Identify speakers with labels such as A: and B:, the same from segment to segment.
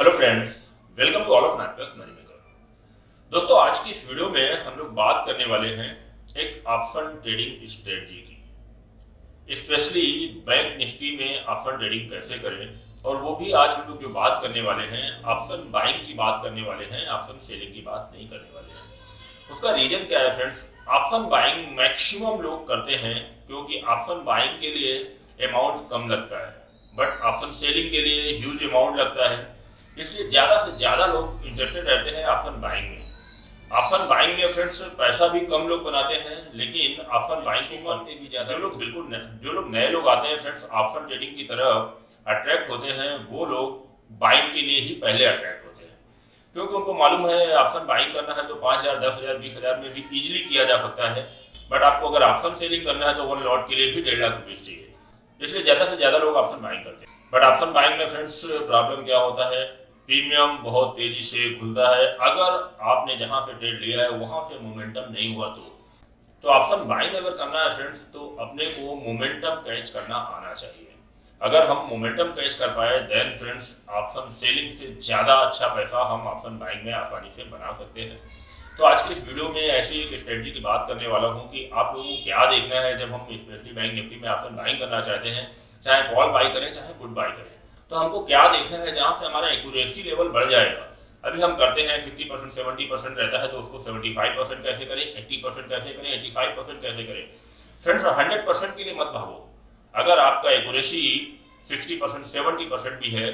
A: Hello friends welcome to all of math plus money maker दोस्तों, आज की इस वीडियो में हम लोग बात करने वाले हैं एक ऑप्शन ट्रेडिंग स्ट्रेटजी की। स्पेशली बैंक निफ्टी में ऑप्शन ट्रेडिंग कैसे करें, और वो भी आज हम लोग जो बात करने वाले हैं ऑप्शन बाइंग की बात करने वाले हैं ऑप्शन सेलिंग की बात नहीं करने वाले हैं। उसका रीजन क्या है फ्रेंड्स ऑप्शन बाइंग मैक्सिमम लोग करते हैं, क्योंकि ऑप्शन बाइंग के लिए अमाउंट कम लगता है बट ऑप्शन सेलिंग के लिए ह्यूज अमाउंट लगता है। इसलिए ज़्यादा से ज़्यादा लोग इंटरेस्टेड रहते हैं ऑप्शन बाइंग में। ऑप्शन बाइंग में फ्रेंड्स पैसा भी कम लोग बनाते हैं, लेकिन ऑप्शन बाइंग को करते भी ज़्यादा। लोग बिल्कुल जो लोग नए लोग आते हैं फ्रेंड्स ऑप्शन ट्रेडिंग की तरफ़ अट्रैक्ट होते हैं, वो लोग बाइंग के लिए ही पहले अट्रैक्ट होते हैं। क्योंकि उनको मालूम है ऑप्शन बाइंग करना है तो पाँच हज़ार, दस हज़ार, बीस हज़ार में भी इजिली किया जा सकता है। बट आपको अगर ऑप्शन सेलिंग करना है तो वन लॉट के लिए भी डेढ़ लाख रुपीज़ चाहिए। इसलिए ज़्यादा से ज़्यादा लोग ऑप्शन बाइंग करते हैं। बट ऑप्शन बाइंग में फ्रेंड्स प्रॉब्लम क्या होता है? प्रीमियम बहुत तेज़ी से खुलता है। अगर आपने जहाँ से ट्रेड लिया है, वहाँ से मोमेंटम नहीं हुआ तो। तो ऑप्शन बाइंग अगर करना है फ्रेंड्स तो अपने को मोमेंटम कैच करना आना चाहिए। अगर हम मोमेंटम कैच कर पाए देन फ्रेंड्स ऑप्शन सेलिंग से ज़्यादा अच्छा पैसा हम ऑप्शन बाइंग में आसानी से बना सकते हैं। तो आज के इस वीडियो में ऐसी एक स्ट्रेटजी की बात करने वाला हूँ कि आप लोगों को क्या देखना है जब हम स्पेशली बैंक निफ्टी में ऑप्शन बाइंग करना चाहते हैं। चाहे कॉल बाई करें, चाहे गुड बाई करें। तो हमको क्या देखना है जहाँ से हमारा एक्यूरेसी लेवल बढ़ जाएगा? अभी हम करते हैं 50 परसेंट सेवेंटी परसेंट रहता है तो उसको 75 परसेंट कैसे करें? 80 परसेंट कैसे करें? 85 परसेंट कैसे करें? फ्रेंड्स 100 परसेंट के लिए मत भागो। अगर आपका एक्यूरेसी 60 परसेंट सेवेंटी परसेंट भी है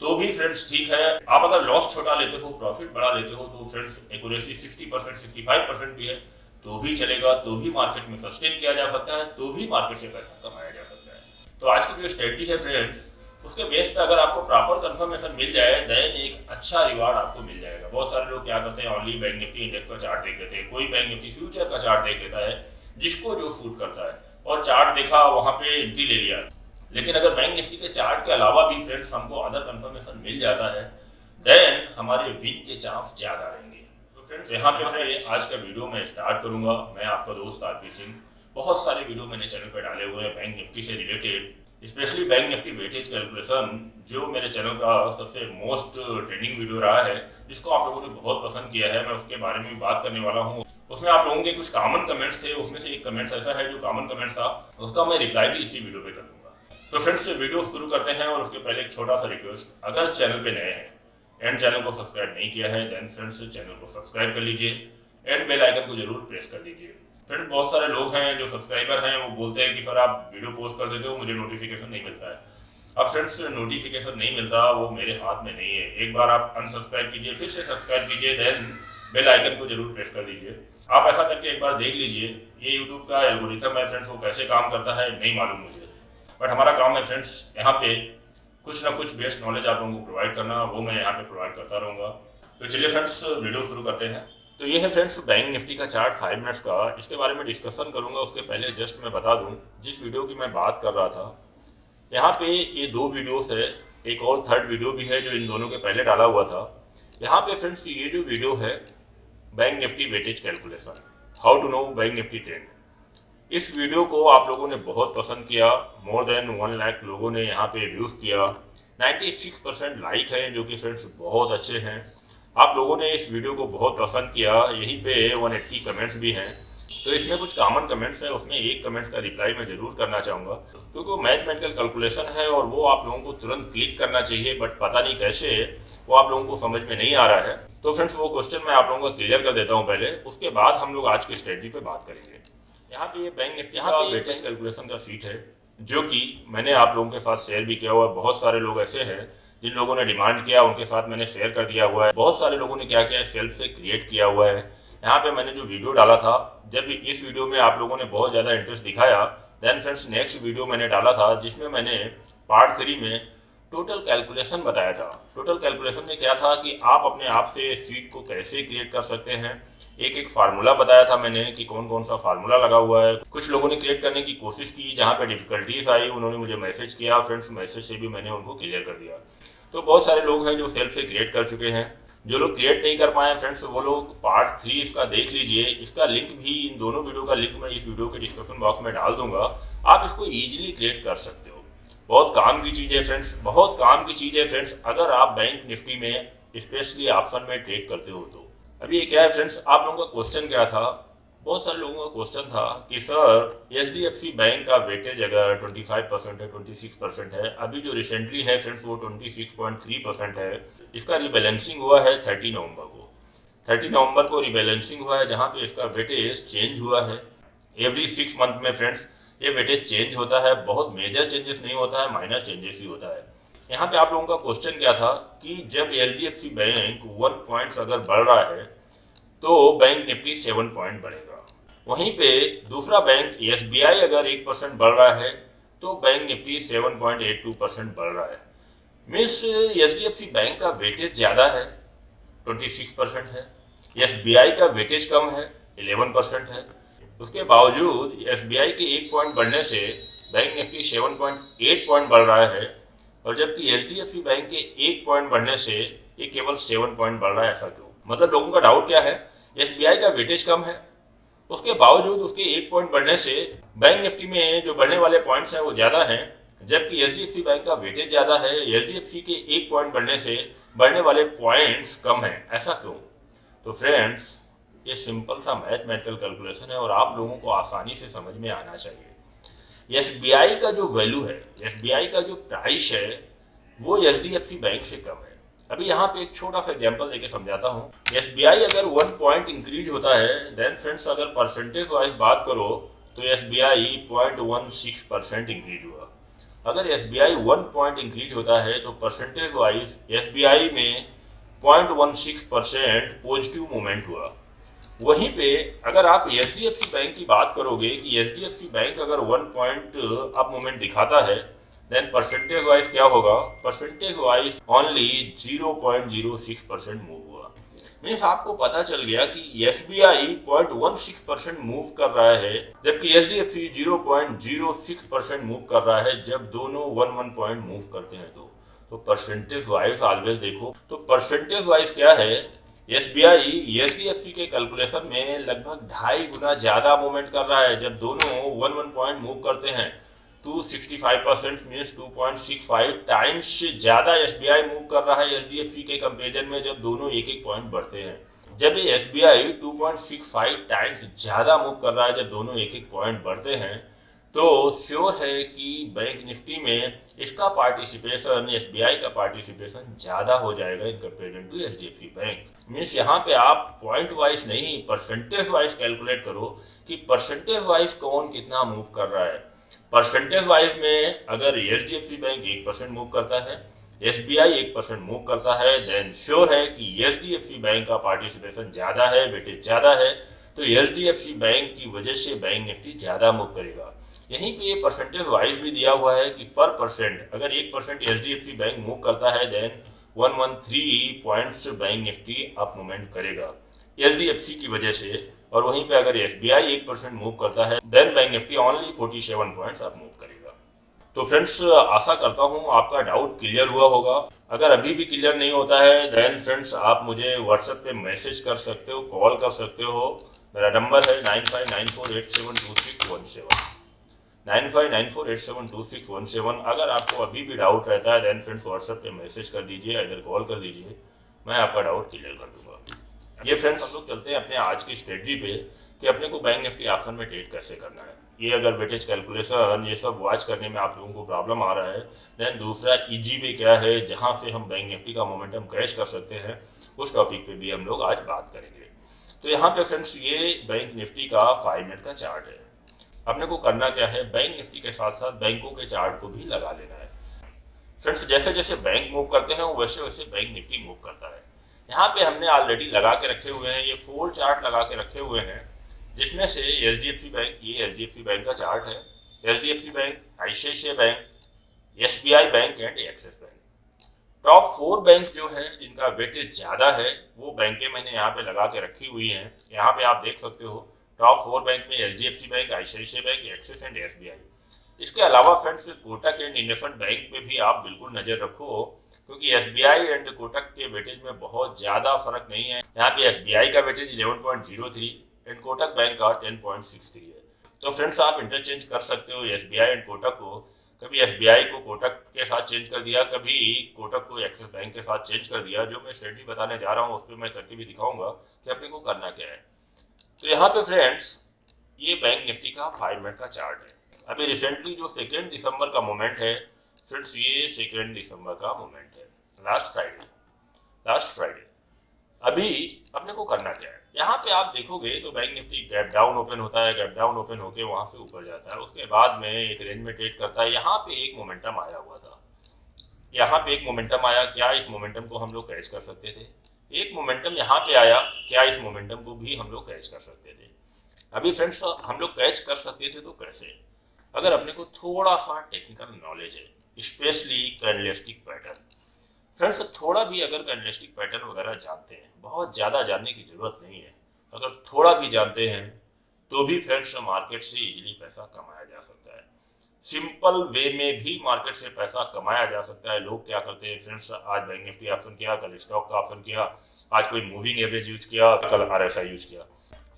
A: तो भी फ्रेंड्स ठीक है। आप अगर लॉस छोटा लेते हो प्रॉफिट बढ़ा लेते हो तो friends accuracy 60 percent sixty five percent भी है। तो भी चलेगा तो भी मार्केट में सस्टेन किया जा सकता है तो भी मार्केट से पैसा कमाया जा सकता है। तो आज की जो स्ट्रेटजी है फ्रेंड्स उसके बेस पे अगर आपको प्रॉपर कंफर्मेशन मिल जाए देन एक अच्छा रिवार्ड आपको मिल जाएगा। बहुत सारे लोग क्या करते हैं ओनली बैंक निफ्टी इंडेक्स का चार्ट देख लेते हैं। कोई बैंक निफ्टी फ्यूचर का चार्ट देख लेता है, जिसको जो सूट करता है। और चार्ट देखा, वहाँ पे एंट्री ले लिया। लेकिन अगर बैंक निफ्टी के चार्ट के अलावा भी फ्रेंड्स हमको अदर कंफर्मेशन मिल जाता है देन हमारे विन के चांस ज़्यादा रहेंगे। तो फ्रेंड्स यहाँ पे फ्रेंड्स आज का वीडियो मैं स्टार्ट करूँगा। मैं आपका दोस्त आरपी सिंह। बहुत सारे वीडियो मैंने चैनल पर डाले हुए हैं बैंक निफ्टी से related specially bank Nifty weightage calculation जो मेरे चैनल का सबसे मोस्ट ट्रेंडिंग वीडियो रहा है, जिसको आप लोगों ने बहुत पसंद किया है, मैं उसके बारे में बात करने वाला हूँ। उसमें आप लोगों के कुछ कॉमन कमेंट्स थे, उसमें से एक कमेंट्स ऐसा है जो कॉमन कमेंट्स था, उसका मैं रिप्लाई भी इसी वीडियो पे कर दूँगा। तो फ्रेंड्स वीडियो शुरू करते हैं और उसके पहले एक छोटा सा रिक्वेस्ट अगर चैनल पे नए हैं एंड चैनल को सब्सक्राइब नहीं किया है देन फ्रेंड्स चैनल को सब्सक्राइब कर लीजिए एंड बेल आइकन को ज़रूर प्रेस कर दीजिए। फ्रेंड बहुत सारे लोग हैं जो सब्सक्राइबर हैं, वो बोलते हैं कि सर आप वीडियो पोस्ट कर देते हो, मुझे नोटिफिकेशन नहीं मिलता है। अब फ्रेंड्स नोटिफिकेशन नहीं मिलता, वो मेरे हाथ में नहीं है। एक बार आप अनसब्सक्राइब कीजिए, फिर से सब्सक्राइब कीजिए देन बेल आइकन को ज़रूर प्रेस कर दीजिए। आप ऐसा करके एक बार देख लीजिए, ये यूट्यूब का एल्गोरिथम है फ्रेंड्स वो कैसे काम करता है, नहीं मालूम मुझे। बट हमारा काम है फ्रेंड्स यहाँ पे कुछ ना कुछ बेस्ट नॉलेज आप लोगों को प्रोवाइड करना, वो मैं यहाँ पे प्रोवाइड करता रहूँगा। तो चलिए फ्रेंड्स वीडियो शुरू करते हैं। तो ये है फ्रेंड्स, बैंक निफ्टी का चार्ट फाइव मिनट्स का। इसके बारे में डिस्कशन करूँगा, उसके पहले जस्ट मैं बता दूँ, जिस वीडियो की मैं बात कर रहा था। यहाँ पे ये दो वीडियोस है, एक और थर्ड वीडियो भी है, जो इन दोनों के पहले डाला हुआ था। यहाँ पे फ्रेंड्स, ये जो वीडियो है, bank Nifty weightage calculation how to know bank Nifty trend इस वीडियो को आप लोगों ने बहुत पसंद किया मोर देन वन लाख लोगों ने यहाँ पे व्यूज़ किया। 96 परसेंट लाइक है, जो कि फ्रेंड्स, बहुत अच्छे हैं। आप लोगों ने इस वीडियो को बहुत पसंद किया यहीं पे 180 कमेंट्स भी हैं। तो इसमें कुछ कॉमन कमेंट्स हैं उसमें एक कमेंट्स का रिप्लाई मैं ज़रूर करना चाहूँगा। क्योंकि वो मैथमेटिकल कैलकुलेशन है और वो आप लोगों को तुरंत क्लिक करना चाहिए बट पता नहीं कैसे वो आप लोगों को समझ में नहीं आ रहा है। तो फ्रेंड्स वो क्वेश्चन मैं आप लोगों को क्लियर कर देता हूँ पहले उसके बाद हम लोग आज की स्ट्रेटी पे बात करेंगे। यहाँ पे ये बैंक निफ्टी पे वेटेज कैलकुलेशन का सीट है जो कि मैंने आप लोगों के साथ शेयर भी किया हुआ बहुत सारे लोग ऐसे हैं जिन लोगों ने डिमांड किया, उनके साथ मैंने शेयर कर दिया हुआ है। बहुत सारे लोगों ने क्या किया है सेल्फ से क्रिएट किया हुआ है। यहाँ पे मैंने जो वीडियो डाला था, जब इस वीडियो में आप लोगों ने बहुत ज़्यादा इंटरेस्ट दिखाया देन फ्रेंड्स नेक्स्ट वीडियो मैंने डाला था, जिसमें मैंने पार्ट थ्री में टोटल कैलकुलेशन बताया था। टोटल कैलकुलेशन में क्या था कि आप अपने आप से सीट को कैसे क्रिएट कर सकते हैं एक एक फार्मूला बताया था मैंने कि कौन कौन सा फार्मूला लगा हुआ है। कुछ लोगों ने क्रिएट करने की कोशिश की, जहाँ पे डिफिकल्टीज आई, उन्होंने मुझे मैसेज किया फ्रेंड्स मैसेज से भी मैंने उनको क्लियर कर दिया। तो बहुत सारे लोग हैं जो सेल्फ से क्रिएट कर चुके हैं। जो लोग क्रिएट नहीं कर पाए फ्रेंड्स वो लोग पार्ट थ्री इसका देख लीजिए। इसका लिंक भी इन दोनों वीडियो का लिंक मैं इस वीडियो के डिस्क्रिप्शन बॉक्स में डाल दूँगा। आप इसको ईजिली क्रिएट कर सकते हो। बहुत काम की चीज़ है फ्रेंड्स बहुत काम की चीज़ है फ्रेंड्स अगर आप बैंक निफ्टी में स्पेशली ऑप्शन में ट्रेड करते हो तो अभी क्या है फ्रेंड्स आप लोगों का क्वेश्चन क्या था? बहुत सारे लोगों का क्वेश्चन था कि, सर एच डी बैंक का वेटेज अगर 25 परसेंट है 26 परसेंट है, अभी जो रिसेंटली है फ्रेंड्स वो 26.3 परसेंट है, इसका रिबैलेंसिंग हुआ है 30 नवंबर को। 30 नवंबर को रिबैलेंसिंग हुआ है, जहाँ पे इसका वेटेज चेंज हुआ है। एवरी सिक्स मंथ में फ्रेंड्स ये वेटेज चेंज होता है, बहुत मेजर चेंजेस नहीं होता है माइनर चेंजेस ही होता है। यहाँ पे आप लोगों का क्वेश्चन क्या था कि जब सी बैंक वन पॉइंट्स अगर बढ़ रहा है तो बैंक निफ्टी सेवन पॉइंट बढ़ेगा। वहीं पे दूसरा बैंक एसबीआई अगर एक परसेंट बढ़ रहा है तो bank Nifty seven point eight two percent बढ़ रहा है। मीन्स एच डी बैंक का वेटेज ज़्यादा है ट्वेंटी सिक्स परसेंट है आई का वेटेज कम है इलेवन परसेंट है। उसके बावजूद आई के एक पॉइंट बढ़ने से bank Nifty seven point eight point बढ़ रहा है और जबकि सी बैंक के एक पॉइंट बढ़ने से ये केवल सेवन पॉइंट बढ़ रहा है, ऐसा क्यों? मतलब लोगों का डाउट क्या है? आई का वेटेज कम है। उसके बावजूद उसके एक पॉइंट बढ़ने से बैंक निफ्टी में जो बढ़ने वाले पॉइंट्स हैं वो ज़्यादा हैं, जबकि HDFC बैंक का वेटेज ज़्यादा है HDFC के एक पॉइंट बढ़ने से बढ़ने वाले पॉइंट्स कम हैं, ऐसा क्यों? तो फ्रेंड्स ये सिंपल सा मैथमेटिकल कैलकुलेशन है और आप लोगों को आसानी से समझ में आना चाहिए। एसबीआई का जो वैल्यू है, एसबीआई का जो प्राइस है, वो एच बैंक से कम है। अभी यहाँ पे एक छोटा सा एग्ज़ाम्पल देके समझाता हूँ। एसबीआई अगर वन पॉइंट इंक्रीज होता है देन फ्रेंड्स अगर परसेंटेज वाइज बात करो तो S B I point percent increase हुआ। अगर S B I one point increase होता है तो percentage wise S B I में पॉइंट पॉजिटिव मोमेंट हुआ। वहीं पे अगर आप सी बैंक की बात करोगे कि एच बैंक अगर वन पॉइंट अप मूवमेंट दिखाता है देन परसेंटेज वाइज क्या होगा? Percentage wise only 0.06 percent move हुआ। मीन्स आपको पता चल गया कि S B I point one six percent move कर रहा है, जबकि H D F C zero point zero six percent move कर रहा है, जब दोनों वन वन पॉइंट मूव करते हैं तो। परसेंटेज वाइज ऑलवेज देखो। तो परसेंटेज वाइज क्या है? S B I H D F सी के कैलकुलेशन में लगभग ढाई गुना ज़्यादा मूवमेंट कर रहा है, जब दोनों वन वन पॉइंट मूव करते हैं। 265 परसेंट मीन्स 2.65 टाइम्स से ज़्यादा एस बी आई मूव कर रहा है एच के कंपेरिजन में, जब दोनों एक एक पॉइंट बढ़ते हैं। जब ये S B I two point six five times ज़्यादा मूव कर रहा है, जब दोनों एक एक पॉइंट बढ़ते हैं तो श्योर है कि बैंक निफ्टी में इसका पार्टिसिपेशन एसबीआई का पार्टिसिपेशन ज़्यादा हो जाएगा in comparison to H bank means यहाँ पे आप पॉइंट वाइज नहीं परसेंटेज वाइज कैलकुलेट करो कि परसेंटेज वाइज कौन कितना मूव कर रहा है. परसेंटेज वाइज में अगर H D F C bank एक परसेंट मूव करता है एस बी आई एक परसेंट मूव करता है देन श्योर है कि H D F C bank का पार्टिसिपेशन ज़्यादा है वेटेज ज़्यादा है तो H D F C bank की वजह से बैंक निफ्टी ज़्यादा मूव करेगा. यहीं पे ये परसेंटेज वाइज भी दिया हुआ है कि पर परसेंट अगर एक percent H D F C bank move करता है then one one three points bank Nifty up movement करेगा। एच डी एफ़ सी की वजह से, और वहीं पे अगर एस बी आई एक परसेंट मूव करता है then bank Nifty only forty seven point आप मूव करेगा। तो फ्रेंड्स आशा करता हूँ आपका डाउट क्लियर हुआ होगा। अगर अभी भी क्लियर नहीं होता है देन फ्रेंड्स आप मुझे व्हाट्सएप पे मैसेज कर सकते हो कॉल कर सकते हो। मेरा नंबर है nine five nine four eight seven two six one seven nine five nine four eight seven two six one seven. अगर आपको अभी भी डाउट रहता है देन फ्रेंड्स व्हाट्सएप पे मैसेज कर दीजिए इधर कॉल कर दीजिए, मैं आपका डाउट क्लियर कर दूँगा। ये फ्रेंड्स हम लोग चलते हैं अपने आज की स्ट्रेटजी पे कि अपने को बैंक निफ्टी ऑप्शन में ट्रेड कैसे करना है। ये अगर वेटेज कैलकुलेशन ये सब वॉच करने में आप लोगों को प्रॉब्लम आ रहा है देन दूसरा ईजी वे क्या है, जहाँ से हम बैंक निफ्टी का मोमेंटम कैश कर सकते हैं, उस टॉपिक पे भी हम लोग आज बात करेंगे। तो यहाँ पे फ्रेंड्स ये बैंक निफ्टी का फाइव मिनट का चार्ट है। अपने को करना क्या है? बैंक निफ्टी के साथ साथ बैंकों के चार्ट को भी लगा लेना है। फ्रेंड्स जैसे जैसे बैंक मूव करते हैं वैसे वैसे बैंक निफ्टी मूव करता है। यहाँ पे हमने ऑलरेडी लगा के रखे हुए हैं, ये फोर चार्ट लगा के रखे हुए हैं, जिसमें से H D F C bank ये H D F C bank का चार्ट है। H D F C bank ICICI bank S B I bank and Axis bank top four bank जो है, जिनका वेटेज ज़्यादा है, वो बैंकें मैंने यहाँ पे लगा के रखी हुई हैं। यहाँ पे आप देख सकते हो टॉप फोर बैंक में C bank, ICICI bank, Axis and SBI B आई इसके अलावा friends, Kotak and IndusInd bank पे भी आप बिल्कुल नज़र रखो, क्योंकि एसबीआई एंड कोटक के वेटेज में बहुत ज़्यादा फ़र्क नहीं है। यहाँ पे एसबीआई का वेटेज 11.03 एंड कोटक बैंक का 10.63 है। तो फ्रेंड्स, आप इंटरचेंज कर सकते हो SBI एंड कोटक को। कभी SBI को कोटक के साथ चेंज कर दिया, कभी कोटक को एक्सिस बैंक के साथ चेंज कर दिया, जो मैं स्ट्रेटजी बताने जा रहा हूँ, उस पर मैं करके भी दिखाऊँगा कि अपने को करना क्या है। तो यहाँ पे फ्रेंड्स ये बैंक निफ्टी का फाइव मिनट का चार्ट है। अभी रिसेंटली जो सेकेंड दिसंबर का मोमेंट है फ्रेंड्स ये सेकेंड दिसंबर का मोमेंट है। लास्ट फ्राइडे लास्ट फ्राइडे अभी अपने को करना क्या है? यहाँ पे आप देखोगे तो bank Nifty gap down open होता है गैप डाउन ओपन होके वहाँ से ऊपर जाता है। उसके बाद में एक रेंज में ट्रेड करता है। यहाँ पे एक मोमेंटम आया हुआ था। यहाँ पे एक मोमेंटम आया। क्या इस मोमेंटम को हम लोग कैच कर सकते थे? एक मोमेंटम यहाँ पे आया, क्या इस मोमेंटम को भी हम लोग कैच कर सकते थे? अभी फ्रेंड्स हम लोग कैच कर सकते थे तो कैसे? अगर अपने को थोड़ा सा टेक्निकल नॉलेज है स्पेशली कैंडलिस्टिक पैटर्न फ्रेंड्स थोड़ा भी अगर कैंडलिस्टिक पैटर्न वगैरह जानते हैं, बहुत ज़्यादा जानने की ज़रूरत नहीं है। अगर थोड़ा भी जानते हैं तो भी फ्रेंड्स मार्केट से इजीली पैसा कमाया जा सकता है। सिंपल वे में भी मार्केट से पैसा कमाया जा सकता है। लोग क्या करते हैं फ्रेंड्स आज बैंक निफ्टी ऑप्शन किया, कल स्टॉक का ऑप्शन किया, आज कोई मूविंग एवरेज यूज़ किया, कल आर यूज़ किया।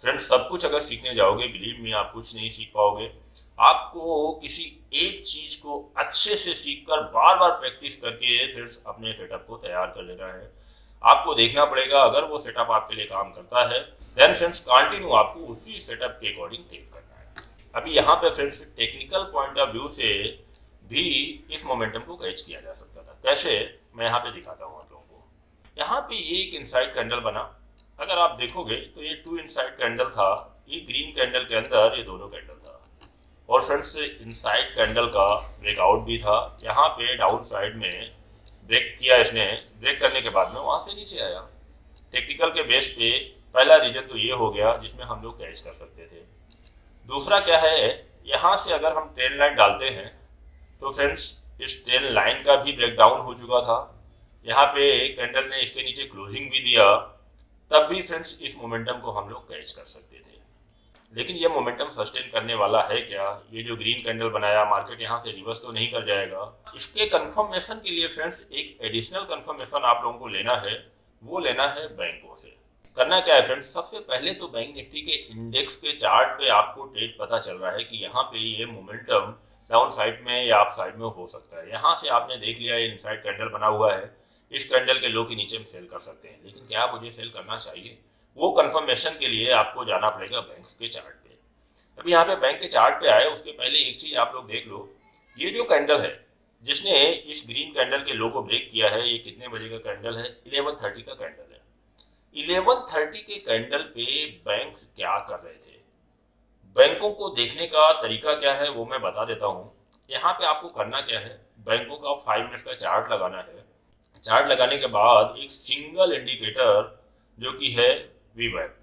A: फ्रेंड्स सब कुछ अगर सीखने जाओगे बिलीव में आप कुछ नहीं सीख पाओगे। आपको किसी एक चीज़ को अच्छे से सीखकर बार बार प्रैक्टिस करके फ्रेंड्स अपने सेटअप को तैयार कर लेना है। आपको देखना पड़ेगा, अगर वो सेटअप आपके लिए काम करता है देन फ्रेंड्स कंटिन्यू आपको उसी सेटअप के अकॉर्डिंग टेक अभी यहाँ पे friends technical point of view से भी इस मोमेंटम को कैच किया जा सकता था। कैसे? मैं यहाँ पे दिखाता हूँ आप लोगों को। यहाँ पे ये एक इनसाइड कैंडल बना। अगर आप देखोगे तो ये टू इनसाइड कैंडल था, ये ग्रीन कैंडल के अंदर ये दोनों कैंडल था। और फ्रेंड्स इनसाइड कैंडल का ब्रेकआउट भी था। यहाँ पे डाउन साइड में ब्रेक किया इसने। ब्रेक करने के बाद में वहाँ से नीचे आया। टेक्निकल के बेस पे पहला रीजन तो ये हो गया, जिसमें हम लोग कैच कर सकते थे। दूसरा क्या है, यहाँ से अगर हम ट्रेन लाइन डालते हैं तो फ्रेंड्स इस ट्रेन लाइन का भी ब्रेक डाउन हो चुका था। यहाँ पे कैंडल ने इसके नीचे क्लोजिंग भी दिया, तब भी फ्रेंड्स इस मोमेंटम को हम लोग कैच कर सकते थे। लेकिन ये मोमेंटम सस्टेन करने वाला है क्या? ये जो ग्रीन कैंडल बनाया मार्केट यहाँ से रिवर्स तो नहीं कर जाएगा। इसके कंफर्मेशन के लिए फ्रेंड्स एक एडिशनल कंफर्मेशन आप लोगों को लेना है, वो लेना है बैंकों से। करना क्या है फ्रेंड्स सबसे पहले तो बैंक निफ्टी के इंडेक्स के चार्ट पे आपको ट्रेड पता चल रहा है कि यहाँ पे ये मोमेंटम डाउन साइड में या अप साइड में हो सकता है। यहाँ से आपने देख लिया, ये इनसाइड कैंडल बना हुआ है। इस कैंडल के लो के नीचे में सेल कर सकते हैं। लेकिन क्या मुझे सेल करना चाहिए? वो कंफर्मेशन के लिए आपको जाना पड़ेगा बैंक के चार्ट पे। अभी यहाँ पे बैंक के चार्ट पे आए, उसके पहले एक चीज़ आप लोग देख लो। ये जो कैंडल है, जिसने इस ग्रीन कैंडल के लो को ब्रेक किया है, ये कितने बजे का कैंडल है? इलेवन थर्टी का कैंडल है इलेवन थर्टी के कैंडल पे बैंक क्या कर रहे थे? बैंकों को देखने का तरीका क्या है, वो मैं बता देता हूँ। यहाँ पे आपको करना क्या है, बैंकों का फाइव मिनट्स का चार्ट लगाना है। चार्ट लगाने के बाद एक सिंगल इंडिकेटर जो कि है we वैप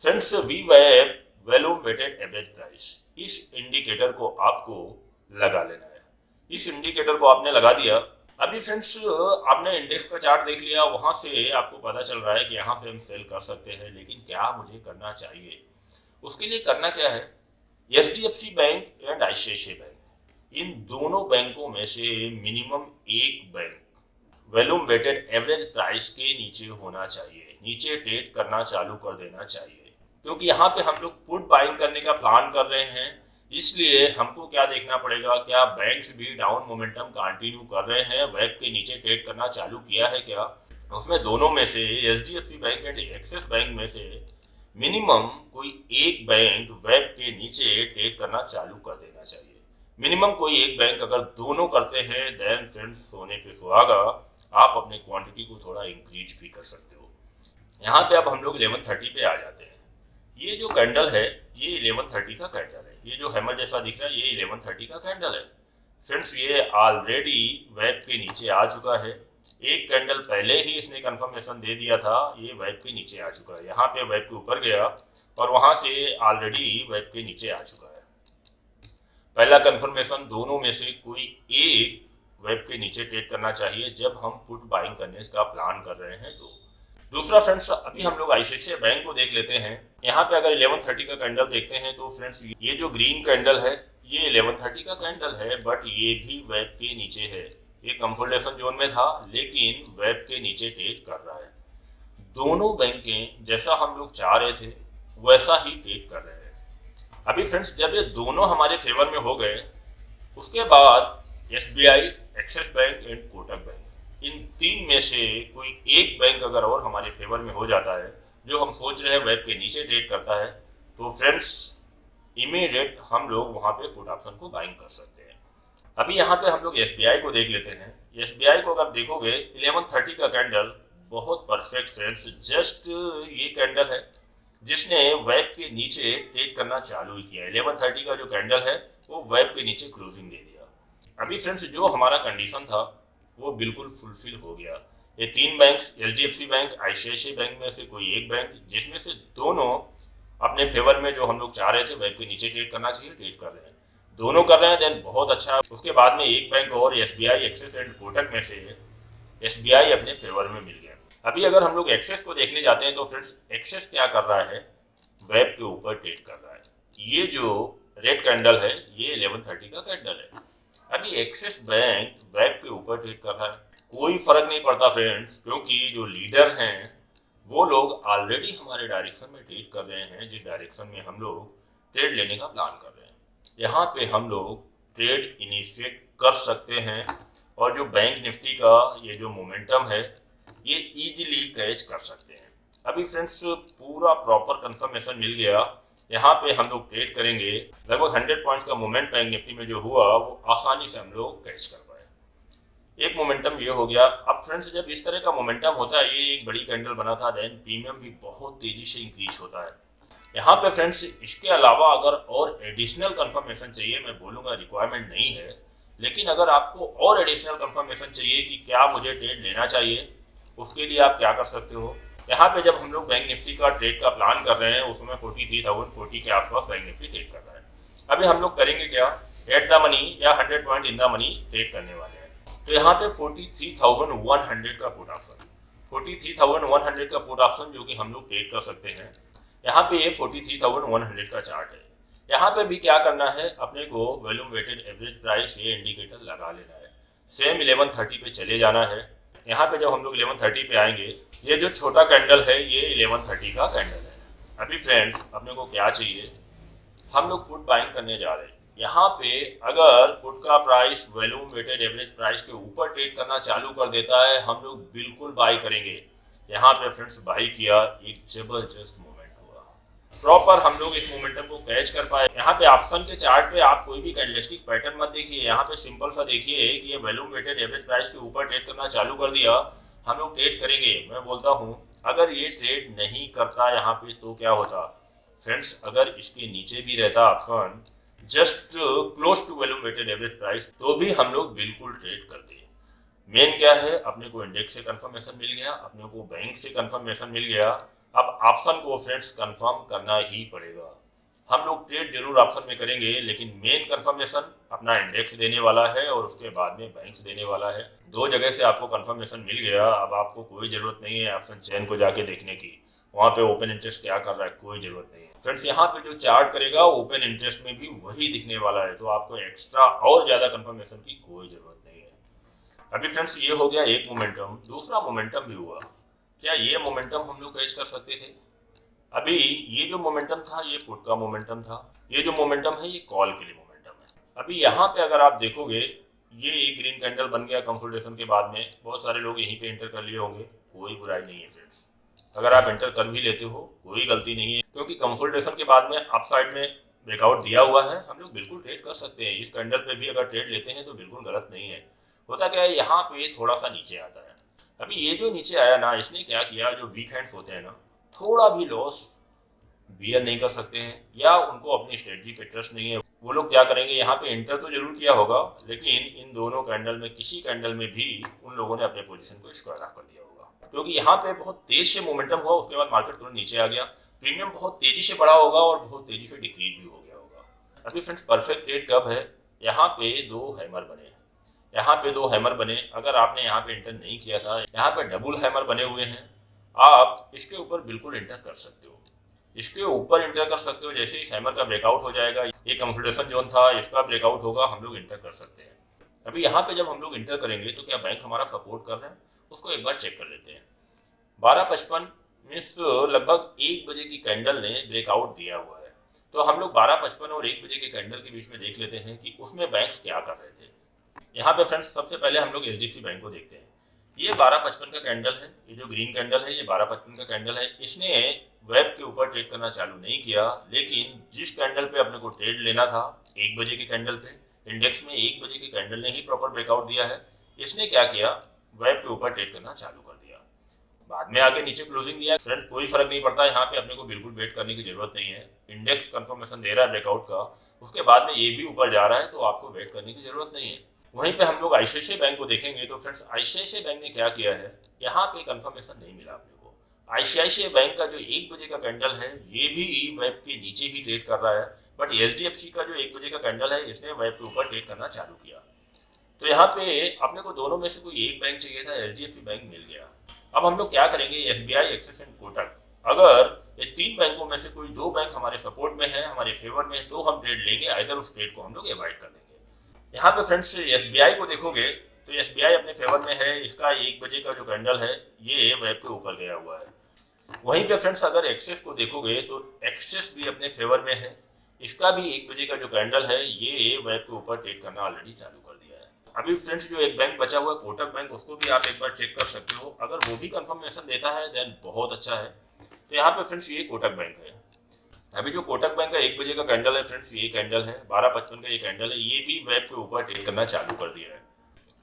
A: friends we वैप volume weighted average price इस इंडिकेटर को आपको लगा लेना है। इस इंडिकेटर को आपने लगा दिया अभी फ्रेंड्स आपने इंडेक्स का चार्ट देख लिया, वहाँ से आपको पता चल रहा है कि यहाँ से हम सेल कर सकते हैं, लेकिन क्या मुझे करना चाहिए? उसके लिए करना क्या है? H D F C bank and ICICI bank इन दोनों बैंकों में से मिनिमम एक bank volume weighted average price के नीचे होना चाहिए, नीचे ट्रेड करना चालू कर देना चाहिए। क्योंकि यहाँ पे हम लोग पुट बाइंग करने का प्लान कर रहे हैं इसलिए हमको क्या देखना पड़ेगा, क्या बैंक्स भी डाउन मोमेंटम कंटिन्यू कर रहे हैं? वेब के नीचे ट्रेड करना चालू किया है क्या? उसमें दोनों में से H D F C bank and Axis bank में से मिनिमम कोई एक बैंक वेब के नीचे ट्रेड करना चालू कर देना चाहिए। मिनिमम कोई एक बैंक अगर दोनों करते हैं देन फ्रेंड्स सोने पे सुहागा, आप अपने क्वांटिटी को थोड़ा इंक्रीज भी कर सकते हो। यहाँ पे अब हम लोग इलेवन थर्टी पे आ जाते हैं। ये जो कैंडल है, ये इलेवन थर्टी का कैंडल है। ये जो हैमर जैसा दिख रहा है, ये इलेवन थर्टी का कैंडल है। फ्रेंड्स ये ऑलरेडी वेब के नीचे आ चुका है। एक कैंडल पहले ही इसने कंफर्मेशन दे दिया था, ये वेब के नीचे आ चुका है। यहाँ पे वेब के ऊपर गया और वहाँ से ऑलरेडी वेब के नीचे आ चुका है। पहला कंफर्मेशन दोनों में से कोई एक वेब के नीचे ट्रेड करना चाहिए जब हम पुट बाइंग करने का प्लान कर रहे हैं तो। दूसरा फ्रेंड्स अभी हम लोग आईसीआईसीआई बैंक को देख लेते हैं। यहाँ पे अगर 1130 का कैंडल देखते हैं तो फ्रेंड्स ये जो ग्रीन कैंडल है, ये 1130 का कैंडल है बट ये भी वेब के नीचे है। ये कंफर्टेशन जोन में था, लेकिन वेब के नीचे ट्रेड कर रहा है। दोनों बैंकें जैसा हम लोग चाह रहे थे, वैसा ही ट्रेड कर रहे हैं। अभी फ्रेंड्स जब ये दोनों हमारे फेवर में हो गए, उसके बाद S B I Axis bank and Kotak bank इन तीन में से कोई एक बैंक अगर और हमारे फेवर में हो जाता है जो हम सोच रहे हैं वेब के नीचे ट्रेड करता है तो फ्रेंड्स इमीडिएट हम लोग वहाँ पे पुट ऑप्शन को बाइंग कर सकते हैं। अभी यहाँ पे हम लोग एसबीआई को देख लेते हैं। एसबीआई को अगर देखोगे 1130 का कैंडल बहुत परफेक्ट फ्रेंड्स जस्ट ये कैंडल है, जिसने वेब के नीचे ट्रेड करना चालू किया इलेवन थर्टी का जो कैंडल है, वो वेब के नीचे क्लोजिंग दे दिया। अभी फ्रेंड्स जो हमारा कंडीशन था, वो बिल्कुल फुलफिल हो गया। ये तीन bank H bank I bank में से कोई एक बैंक जिसमें से दोनों अपने फेवर में जो हम लोग चाह रहे थे वेब के नीचे ट्रेड करना चाहिए ट्रेड कर रहे हैं। दोनों कर रहे हैं देन बहुत अच्छा। उसके बाद में एक बैंक और S B I Axis and Kotak में से एस बी आई अपने फेवर में मिल गया। अभी अगर हम लोग एक्सेस को देखने जाते हैं तो फ्रेंड्स एक्सेस क्या कर रहा है? वेब के ऊपर ट्रेड कर रहा है। ये जो रेड कैंडल है, ये 1130 का कैंडल है। अभी एक्सेस बैंक वेब के ऊपर ट्रेड कर रहा है। कोई फ़र्क नहीं पड़ता फ्रेंड्स क्योंकि जो लीडर हैं, वो लोग ऑलरेडी हमारे डायरेक्शन में ट्रेड कर रहे हैं, जिस डायरेक्शन में हम लोग ट्रेड लेने का प्लान कर रहे हैं। यहाँ पे हम लोग ट्रेड इनिशिएट कर सकते हैं, और जो बैंक निफ्टी का ये जो मोमेंटम है, ये इजीली कैच कर सकते हैं। अभी फ्रेंड्स पूरा प्रॉपर कंफर्मेशन मिल गया। यहाँ पे हम लोग ट्रेड करेंगे। लगभग हंड्रेड पॉइंट्स का मोमेंट बैंक निफ्टी में जो हुआ, वो आसानी से हम लोग कैच कर एक मोमेंटम ये हो गया। अब फ्रेंड्स जब इस तरह का मोमेंटम होता है, ये एक बड़ी कैंडल बना था देन प्रीमियम भी बहुत तेज़ी से इंक्रीज होता है। यहाँ पे फ्रेंड्स इसके अलावा अगर और एडिशनल कंफर्मेशन चाहिए, मैं बोलूँगा रिक्वायरमेंट नहीं है, लेकिन अगर आपको और एडिशनल कंफर्मेशन चाहिए कि क्या मुझे ट्रेड लेना चाहिए, उसके लिए आप क्या कर सकते हो? यहाँ पे जब हम लोग बैंक निफ्टी का ट्रेड का प्लान कर रहे हैं उसमें फोर्टी थ्री थाउज़ेंड फोर्टी के आसपास बैंक निफ्टी ट्रेड कर रहा है। अभी हम लोग करेंगे क्या? एट द मनी या hundred point in the money trade करने वाले तो यहाँ पे forty three thousand one hundred का put option forty three thousand one hundred का पुट ऑप्शन जो कि हम लोग ट्रेड कर सकते हैं। यहाँ पे ये forty three thousand one hundred का चार्ट है। यहाँ पे भी क्या करना है? अपने को वॉल्यूम वेटेड एवरेज प्राइस ये इंडिकेटर लगा लेना है। सेम इलेवन थर्टी पे चले जाना है। यहाँ पे जब हम लोग इलेवन थर्टी पे आएँगे, ये जो छोटा कैंडल है, ये इलेवन थर्टी का कैंडल है। अभी फ्रेंड्स अपने को क्या चाहिए? हम लोग पुट बाइंग करने जा रहे हैं। यहाँ पे अगर पुट का price volume weighted average price के ऊपर ट्रेड करना चालू कर देता है, हम लोग बिल्कुल बाई करेंगे। यहाँ पे फ्रेंड्स बाई किया, एक ज़बरदस्त प्रॉपर हम लोग इस मोमेंटम को कैच कर पाए। यहाँ पे ऑप्शन के चार्ट पे आप कोई भी कैंडलिस्टिक पैटर्न मत देखिए। यहाँ पे सिंपल सा देखिए कि ये वैल्यूम वेटेड एवरेज प्राइस के ऊपर ट्रेड करना चालू कर दिया। हम लोग ट्रेड करेंगे। मैं बोलता हूँ, अगर ये ट्रेड नहीं करता यहाँ पे तो क्या होता? फ्रेंड्स अगर इसके नीचे भी रहता option just close to volume weighted average price तो भी हम लोग बिल्कुल ट्रेड करते हैं। मेन क्या है? अपने को इंडेक्स से कंफर्मेशन मिल गया, अपने को बैंक से कंफर्मेशन मिल गया। अब ऑप्शन को फ्रेंड्स कंफर्म करना ही पड़ेगा। हम लोग ट्रेड ज़रूर ऑप्शन में करेंगे, लेकिन मेन कंफर्मेशन अपना इंडेक्स देने वाला है और उसके बाद में बैंक देने वाला है। दो जगह से आपको कंफर्मेशन मिल गया, अब आपको कोई ज़रूरत नहीं है ऑप्शन चैन को जाके देखने की। वहाँ पे ओपन इंटरेस्ट क्या कर रहा है, कोई ज़रूरत नहीं फ्रेंड्स, यहाँ पे जो चार्ट करेगा ओपन इंटरेस्ट में भी वही दिखने वाला है तो आपको एक्स्ट्रा और ज़्यादा कन्फर्मेशन की कोई ज़रूरत नहीं है। अभी फ्रेंड्स, ये हो गया एक मोमेंटम दूसरा मोमेंटम भी हुआ। क्या ये मोमेंटम हम लोग कैच कर सकते थे? अभी ये जो मोमेंटम था, ये पुट का मोमेंटम था। ये जो मोमेंटम है, ये कॉल के लिए मोमेंटम है। अभी यहाँ पे अगर आप देखोगे, ये एक ग्रीन कैंडल बन गया कंसल्टेशन के बाद में। बहुत सारे लोग यहीं पे एंटर कर लिए होंगे। कोई बुराई नहीं है, फ्रेंड्स। अगर आप एंटर कर भी लेते हो, कोई गलती नहीं है। क्योंकि कंसल्टेशन के बाद में अप साइड में ब्रेकआउट दिया हुआ है, हम लोग बिल्कुल ट्रेड कर सकते हैं। इस कैंडल पे भी अगर ट्रेड लेते हैं तो बिल्कुल गलत नहीं है। होता क्या है, यहाँ पे थोड़ा सा नीचे आता है। अभी ये जो नीचे आया ना, इसने क्या किया, जो वीक हैंड्स होते हैं ना, थोड़ा भी लॉस बियर नहीं कर सकते हैं, या उनको अपनी स्ट्रेटजी पे ट्रस्ट नहीं है। वो लोग क्या करेंगे, यहाँ पे इंटर तो ज़रूर किया होगा, लेकिन इन दोनों कैंडल में, किसी कैंडल में भी उन लोगों ने अपने पोजीशन को स्क्वायर ऑफ़ कर दिया होगा। क्योंकि यहाँ पे बहुत तेज से मोमेंटम हुआ, उसके बाद मार्केट तुरंत नीचे आ गया। प्रीमियम बहुत तेज़ी से बढ़ा होगा और बहुत तेज़ी से डिक्रीज भी हो गया होगा। अभी फ्रेंड्स परफेक्ट रेट कब है? यहाँ पे दो हैमर बने यहाँ पे दो हैमर बने। अगर आपने यहाँ पे इंटर नहीं किया था, यहाँ पे डबल हैमर बने हुए हैं। आप इसके ऊपर बिल्कुल इंटर कर सकते हो। इसके ऊपर इंटर कर सकते हो। जैसे इस हैमर का ब्रेकआउट हो जाएगा, ये कंसल्टेशन जोन था, इसका ब्रेकआउट होगा, हम लोग इंटर कर सकते हैं। अभी यहाँ पे जब हम लोग इंटर करेंगे तो क्या बैंक हमारा सपोर्ट कर रहे हैं? उसको एक बार चेक कर लेते हैं। बारह पचपन मीन्स लगभग एक बजे की कैंडल ने ब्रेकआउट दिया हुआ है। तो हम लोग बारह पचपन और एक बजे के कैंडल के बीच में देख लेते हैं कि उसमें बैंक्स क्या कर रहे थे। यहाँ पे फ्रेंड्स सबसे पहले हम लोग एच बैंक को देखते हैं। ये बारह पचपन का कैंडल है, ये जो ग्रीन कैंडल है, ये बारह पचपन का कैंडल है। इसने वेब के ऊपर ट्रेड करना चालू नहीं किया, लेकिन जिस कैंडल पे अपने को ट्रेड लेना था, एक बजे के कैंडल पे इंडेक्स में एक बजे के कैंडल ने ही प्रॉपर ब्रेकआउट दिया है। इसने क्या किया? वेब के ऊपर ट्रेड करना चालू कर दिया। बाद में आगे नीचे क्लोजिंग दिया। फ्रेंड कोई फ़र्क नहीं पड़ता यहाँ पे अपने को बिल्कुल वेट करने की ज़रूरत नहीं है। इंडेक्स कंफर्मेशन दे रहा है ब्रेकआउट का। उसके बाद में ये भी ऊपर जा रहा है तो आपको वेट करने की ज़रूरत नहीं है। वहीं पे हम लोग आईसीआईसी बैंक को देखेंगे तो फ्रेंड्स आईसीआईसी बैंक ने क्या किया है? यहाँ पे कंफर्मेशन नहीं मिला अपने को। आईसीआईसी बैंक का जो एक बजे का कैंडल है ये भी वेब के नीचे ही ट्रेड कर रहा है। बट एचडीएफसी का जो एक बजे का कैंडल है इसने वेब के ऊपर ट्रेड करना चालू किया। तो यहाँ पे अपने को दोनों में से कोई एक बैंक चाहिए था एचडीएफसी बैंक मिल गया। अब हम लोग क्या करेंगे S B I Axis and Kotak अगर ये तीन बैंकों में से कोई दो बैंक हमारे सपोर्ट में है, हमारे फेवर में तो हम ट्रेड लेंगे इधर उस ट्रेड को हम लोग अवॉइड कर देंगे। यहाँ पे फ्रेंड्स एसबीआई को देखोगे तो एसबीआई अपने फेवर में है, इसका एक बजे का जो कैंडल है, ये वेब के ऊपर गया हुआ है। वहीं पे फ्रेंड्स अगर एक्सेस को देखोगे तो एक्सेस भी अपने फेवर में है, इसका भी एक बजे का जो कैंडल है, ये वेब के ऊपर ट्रेड करना ऑलरेडी चालू कर अभी फ्रेंड्स जो एक बैंक बचा हुआ है, कोटक बैंक उसको भी आप एक बार चेक कर सकते हो। अगर वो भी कंफर्मेशन देता है देन बहुत अच्छा है। तो यहाँ पे फ्रेंड्स ये कोटक बैंक है। अभी जो कोटक बैंक का एक बजे का कैंडल है फ्रेंड्स ये कैंडल है। बारह पचपन का ये कैंडल है। ये भी वेब के ऊपर ट्रेड करना चालू कर दिया है।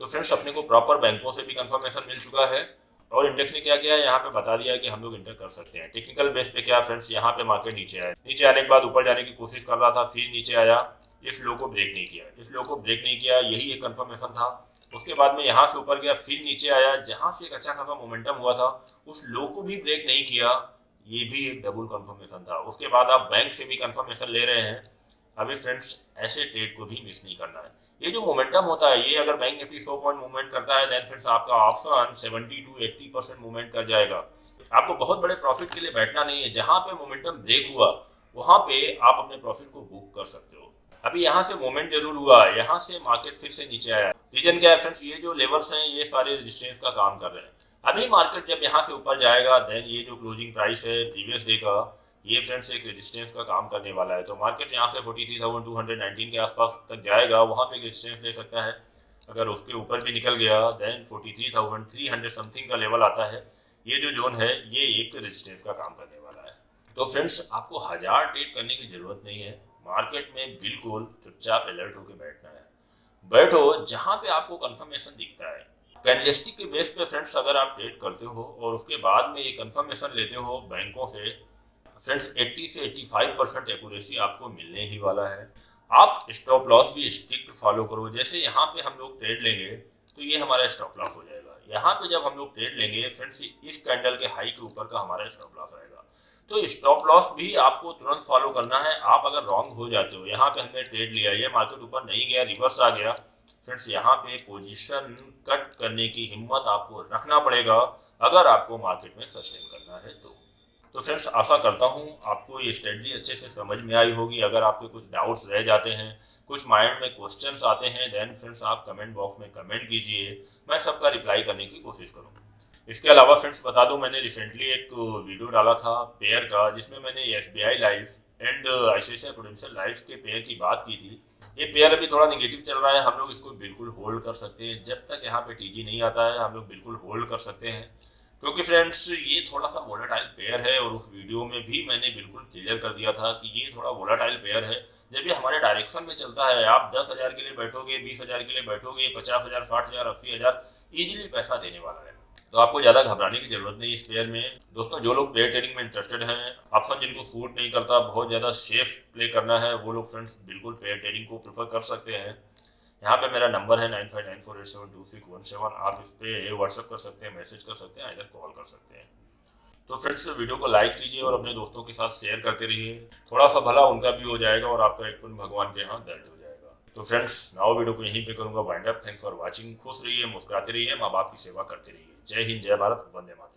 A: तो फ्रेंड्स अपने को प्रॉपर बैंकों से भी कंफर्मेशन मिल चुका है। और इंडेक्स ने क्या किया? यहाँ पे बता दिया कि हम लोग इंटर कर सकते हैं। टेक्निकल बेस पे क्या फ्रेंड्स यहाँ पे मार्केट नीचे आया। नीचे आने के बाद ऊपर जाने की कोशिश कर रहा था, फिर नीचे आया। इस लो को ब्रेक नहीं किया। इस लो को ब्रेक नहीं किया, यही एक कंफर्मेशन था। उसके बाद में यहाँ से ऊपर गया, फिर नीचे आया। जहाँ से एक अच्छा खासा मोमेंटम हुआ था, उस लो को भी ब्रेक नहीं किया। ये भी एक डबल कंफर्मेशन था। उसके बाद आप बैंक से भी कंफर्मेशन ले रहे हैं। अभी फ्रेंड्स ऐसे ट्रेड को भी मिस नहीं करना है। ये जो मोमेंटम होता है, ये अगर बैंक निफ्टी 100 पॉइंट मूवमेंट करता है देन फ्रेंड्स आपका ऑप्शन 70 टू 80 परसेंट मूवमेंट कर जाएगा। आपको बहुत बड़े प्रॉफिट के लिए बैठना नहीं है। जहाँ पे मोमेंटम ब्रेक हुआ, वहाँ पे आप अपने प्रॉफिट को बुक कर सकते हो। अभी यहाँ से मोमेंट ज़रूर हुआ है यहाँ से मार्केट फिर से नीचे आया। रीजन क्या है फ्रेंड्स ये जो लेवल्स हैं, ये सारे रेजिस्टेंस का काम कर रहे हैं। अभी मार्केट जब यहाँ से ऊपर जाएगा देन ये जो क्लोजिंग प्राइस है प्रीवियस डे का ये फ्रेंड्स एक रेजिस्टेंस का काम करने वाला है। तो मार्केट यहाँ से 43,219 के आसपास तक जाएगा। वहाँ पे एक रेजिस्टेंस ले सकता है। अगर उसके ऊपर भी निकल गया देन 43,300 समथिंग का लेवल आता है। ये जो जोन है ये एक रेजिस्टेंस का काम करने वाला है। तो फ्रेंड्स आपको हज़ार ट्रेड करने की ज़रूरत नहीं है। मार्केट में बिल्कुल चुपचाप अलर्ट होकर बैठना है। बैठो जहाँ पे आपको कंफर्मेशन दिखता है। कैंडलिस्टिक के बेस पे फ्रेंड्स अगर आप ट्रेड करते हो और उसके बाद में ये कंफर्मेशन लेते हो बैंकों से फ्रेंड्स 80 से 85 परसेंट एक्यूरेसी आपको मिलने ही वाला है। आप स्टॉप लॉस भी स्ट्रिक्ट फॉलो करो। जैसे यहाँ पे हम लोग ट्रेड लेंगे तो ये हमारा स्टॉप लॉस हो जाएगा। यहाँ पे जब हम लोग ट्रेड लेंगे फ्रेंड्स इस कैंडल के हाई के ऊपर का हमारा स्टॉप लॉस आएगा। तो स्टॉप लॉस भी आपको तुरंत फॉलो करना है। आप अगर रॉन्ग हो जाते हो, यहाँ पे हमने ट्रेड लिया, ये मार्केट ऊपर नहीं गया रिवर्स आ गया। फ्रेंड्स यहाँ पे पोजीशन कट करने की हिम्मत आपको रखना पड़ेगा, अगर आपको मार्केट में सस्टेन करना है तो। तो फ्रेंड्स आशा करता हूँ आपको ये स्ट्रेटजी अच्छे से समझ में आई होगी। अगर आपके कुछ डाउट्स रह जाते हैं, कुछ माइंड में क्वेश्चंस आते हैं देन फ्रेंड्स आप कमेंट बॉक्स में कमेंट कीजिए। मैं सबका रिप्लाई करने की कोशिश करूँगा। इसके अलावा फ्रेंड्स बता दूँ, मैंने रिसेंटली एक वीडियो डाला था पेयर का, जिसमें मैंने S B I life and I Prudential life के पेयर की बात की थी। ये पेयर अभी थोड़ा निगेटिव चल रहा है, हम लोग इसको बिल्कुल होल्ड कर सकते हैं। जब तक यहाँ पे टीजी नहीं आता है, हम लोग बिल्कुल होल्ड कर सकते हैं। क्योंकि फ्रेंड्स ये थोड़ा सा वोलाटाइल पेयर है और उस वीडियो में भी मैंने बिल्कुल क्लियर कर दिया था कि ये थोड़ा वोलाटाइल पेयर है। जब ये हमारे डायरेक्शन में चलता है, आप दस हज़ार के लिए बैठोगे, बीस हज़ार के लिए बैठोगे, पचास हज़ार, साठ हज़ार, अस्सी हज़ार ईजिली पैसा देने वाला है। तो आपको ज़्यादा घबराने की ज़रूरत नहीं इस पेयर में। दोस्तों, जो लोग पेयर ट्रेडिंग में इंटरेस्टेड हैं ऑप्शन जिनको सूट नहीं करता, बहुत ज़्यादा सेफ़ प्ले करना है, वो लोग फ्रेंड्स बिल्कुल पेयर ट्रेडिंग को प्रिफर कर सकते हैं। यहाँ पे मेरा नंबर है nine five nine four eight seven two six one seven. आप इस पर व्हाट्सअप कर सकते हैं मैसेज कर सकते हैं इधर कॉल कर सकते हैं। तो फ्रेंड्स वीडियो को लाइक कीजिए और अपने दोस्तों के साथ शेयर करते रहिए। थोड़ा सा भला उनका भी हो जाएगा और आपका एक पुण्य भगवान के यहाँ दर्ज हो जाएगा। तो फ्रेंड्स नाउ वीडियो को यहीं पे करूँगा wind up thanks for watching खुश रहिए, मुस्कुराते रहिए, माँ बाप की सेवा करते रहिए। जय हिंद, जय भारत, वंदे मातरम।